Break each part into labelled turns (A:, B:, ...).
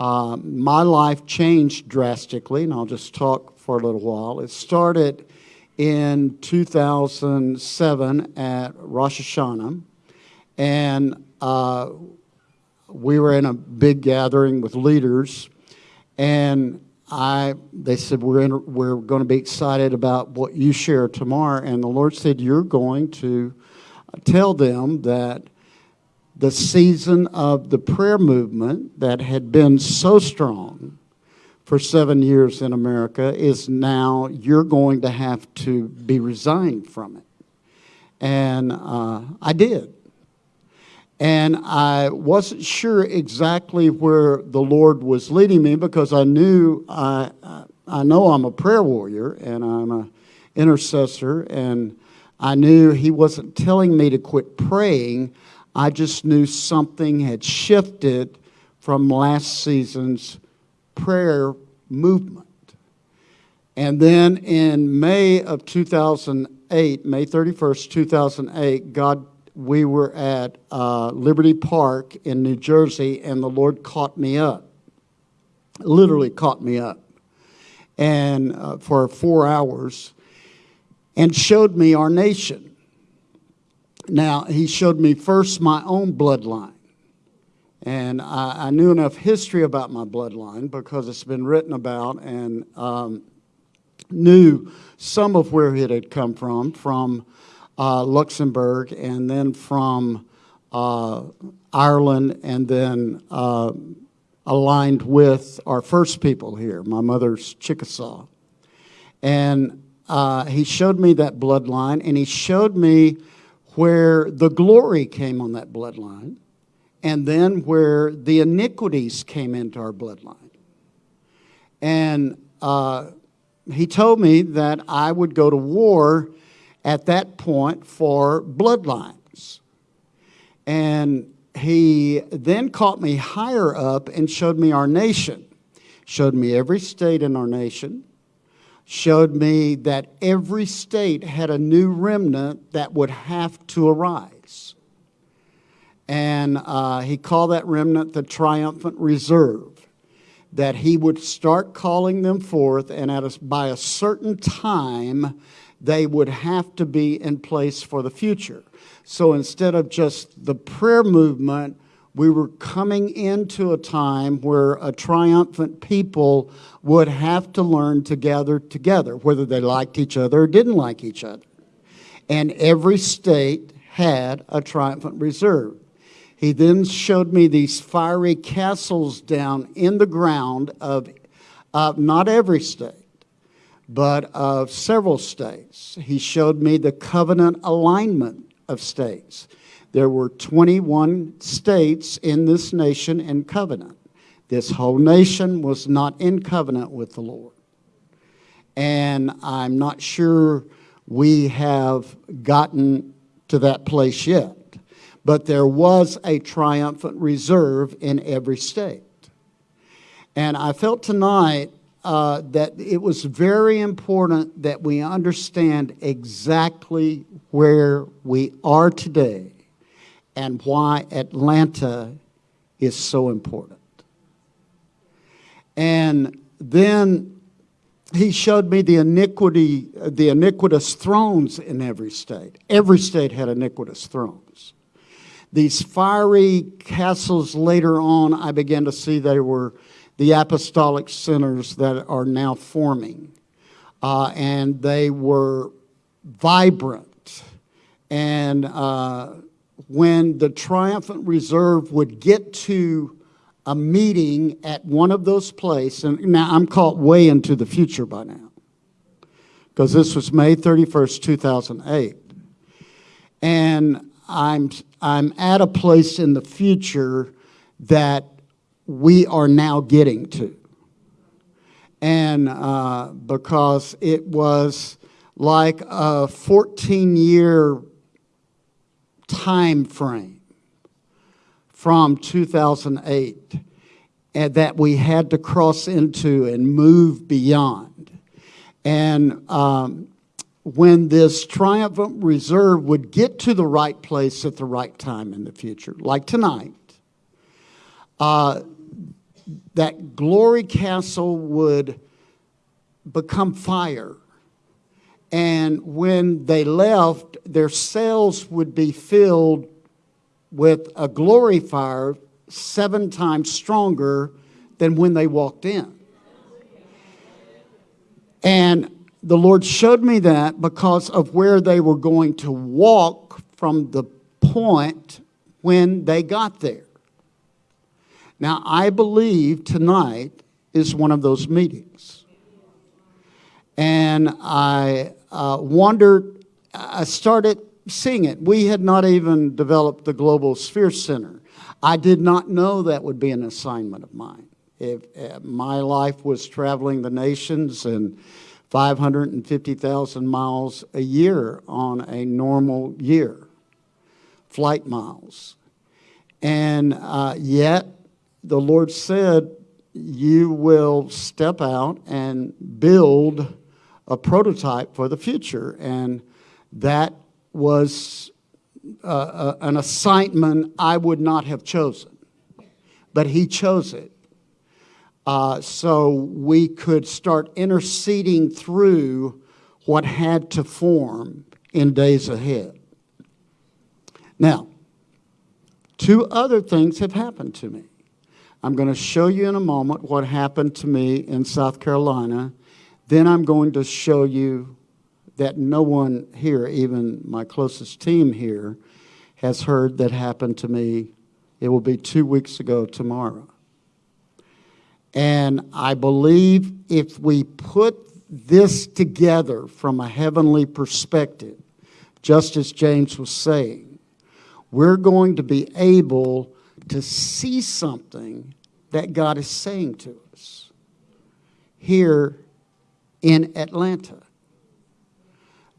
A: uh, my life changed drastically, and I'll just talk for a little while. It started in 2007 at Rosh Hashanah, and uh, we were in a big gathering with leaders, and I they said we're in, we're going to be excited about what you share tomorrow, and the Lord said you're going to tell them that the season of the prayer movement that had been so strong for seven years in America is now you're going to have to be resigned from it. And uh, I did. And I wasn't sure exactly where the Lord was leading me because I knew I, I know I'm a prayer warrior and I'm an intercessor, and I knew He wasn't telling me to quit praying. I just knew something had shifted from last season's prayer movement. And then in May of 2008, May 31st, 2008, God we were at uh, Liberty Park in New Jersey, and the Lord caught me up, literally caught me up, and uh, for four hours, and showed me our nation. Now, He showed me first my own bloodline. And I, I knew enough history about my bloodline because it's been written about and um, knew some of where it had come from, from uh, Luxembourg, and then from uh, Ireland, and then uh, aligned with our first people here. My mother's Chickasaw. And uh, he showed me that bloodline, and he showed me where the glory came on that bloodline, and then where the iniquities came into our bloodline. And uh, he told me that I would go to war at that point for bloodlines. And he then caught me higher up and showed me our nation, showed me every state in our nation, showed me that every state had a new remnant that would have to arise. And uh, he called that remnant the triumphant reserve. That he would start calling them forth, and at a, by a certain time, they would have to be in place for the future. So instead of just the prayer movement, we were coming into a time where a triumphant people would have to learn to gather together, whether they liked each other or didn't like each other. And every state had a triumphant reserve. He then showed me these fiery castles down in the ground of uh, not every state but of several states. He showed me the covenant alignment of states. There were 21 states in this nation in covenant. This whole nation was not in covenant with the Lord. And I'm not sure we have gotten to that place yet. But there was a triumphant reserve in every state. And I felt tonight uh, that it was very important that we understand exactly where we are today and why Atlanta is so important. And then he showed me the iniquity, the iniquitous thrones in every state. Every state had iniquitous thrones. These fiery castles later on, I began to see they were the apostolic centers that are now forming. Uh, and they were vibrant. And uh, when the Triumphant Reserve would get to a meeting at one of those places, and now I'm caught way into the future by now, because this was May 31st, 2008. And I'm, I'm at a place in the future that we are now getting to. And uh, because it was like a 14 year time frame from 2008 and that we had to cross into and move beyond. And um, when this triumphant reserve would get to the right place at the right time in the future, like tonight, uh, that glory castle would become fire. And when they left, their cells would be filled with a glory fire seven times stronger than when they walked in. And the Lord showed me that because of where they were going to walk from the point when they got there. Now, I believe tonight is one of those meetings. And I uh, wondered, I started seeing it. We had not even developed the Global Sphere Center. I did not know that would be an assignment of mine. If uh, my life was traveling the nations and 550,000 miles a year on a normal year, flight miles. And uh, yet, the Lord said, You will step out and build a prototype for the future. And that was uh, uh, an assignment I would not have chosen, but He chose it. Uh, so we could start interceding through what had to form in days ahead. Now, two other things have happened to me. I'm going to show you in a moment what happened to me in South Carolina. Then I'm going to show you that no one here, even my closest team here, has heard that happened to me. It will be two weeks ago tomorrow. And I believe if we put this together from a heavenly perspective, just as James was saying, we're going to be able to see something that God is saying to us here in Atlanta.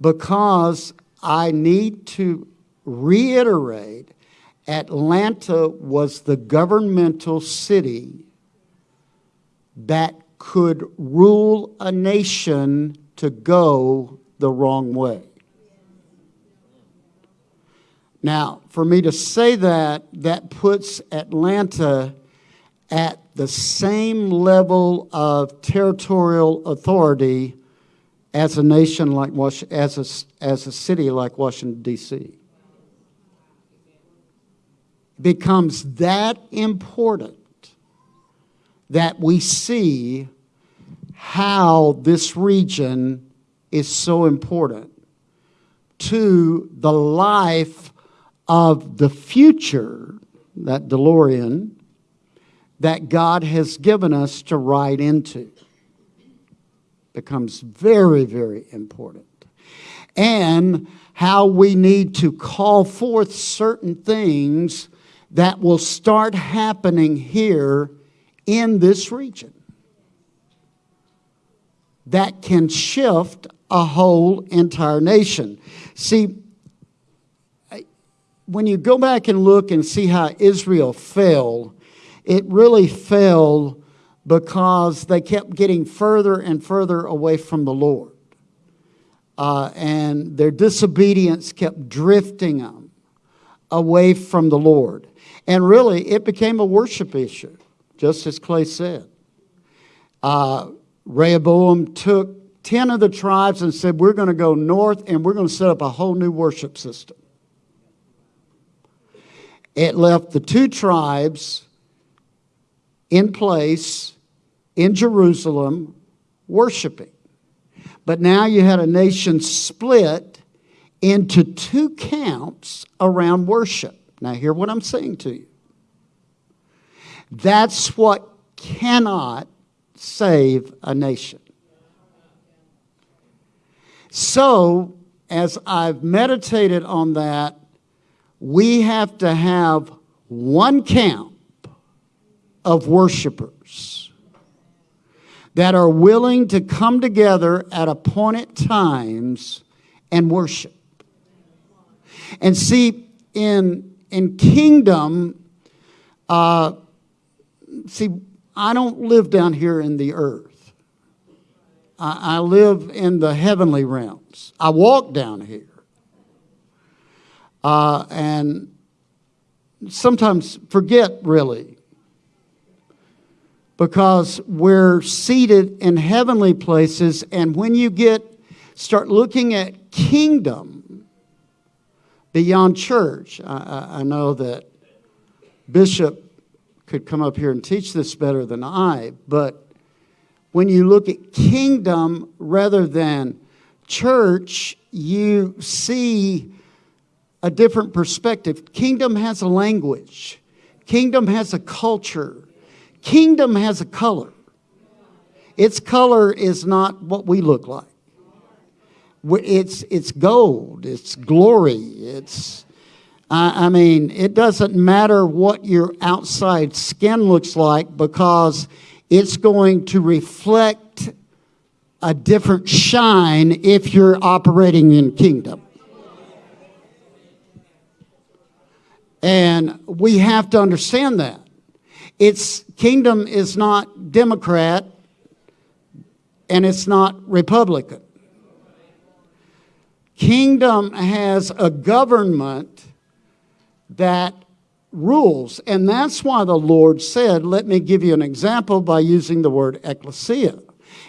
A: Because I need to reiterate Atlanta was the governmental city that could rule a nation to go the wrong way. Now, for me to say that, that puts Atlanta at the same level of territorial authority as a nation like as a, as a city like Washington, D.C. Becomes that important that we see how this region is so important to the life of the future, that DeLorean, that God has given us to ride into. Becomes very, very important. And how we need to call forth certain things that will start happening here in this region that can shift a whole entire nation. See, when you go back and look and see how Israel fell, it really fell because they kept getting further and further away from the Lord. Uh, and their disobedience kept drifting them away from the Lord. And really, it became a worship issue just as Clay said. Uh, Rehoboam took 10 of the tribes and said, We're going to go north and we're going to set up a whole new worship system. It left the two tribes in place in Jerusalem worshiping. But now you had a nation split into two camps around worship. Now, hear what I'm saying to you. That's what cannot save a nation. So, as I've meditated on that, we have to have one camp of worshipers that are willing to come together at appointed times and worship. And see, in, in kingdom, uh, see, I don't live down here in the earth. I, live in the heavenly realms. I walk down here. Uh, and sometimes forget really because we're seated in heavenly places. And when you get, start looking at kingdom beyond church, I, I, know that Bishop could come up here and teach this better than I, but when you look at kingdom rather than church, you see a different perspective. Kingdom has a language, kingdom has a culture, kingdom has a color. Its color is not what we look like. It's, it's gold, it's glory, it's, I mean, it doesn't matter what your outside skin looks like because it's going to reflect a different shine if you're operating in kingdom. And we have to understand that. Its kingdom is not Democrat and it's not Republican. Kingdom has a government that rules. And that's why the Lord said, let me give you an example by using the word ecclesia.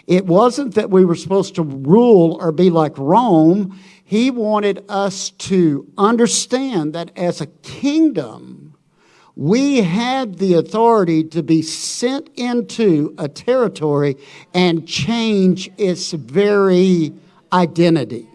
A: It wasn't that we were supposed to rule or be like Rome. He wanted us to understand that as a kingdom, we had the authority to be sent into a territory and change its very identity.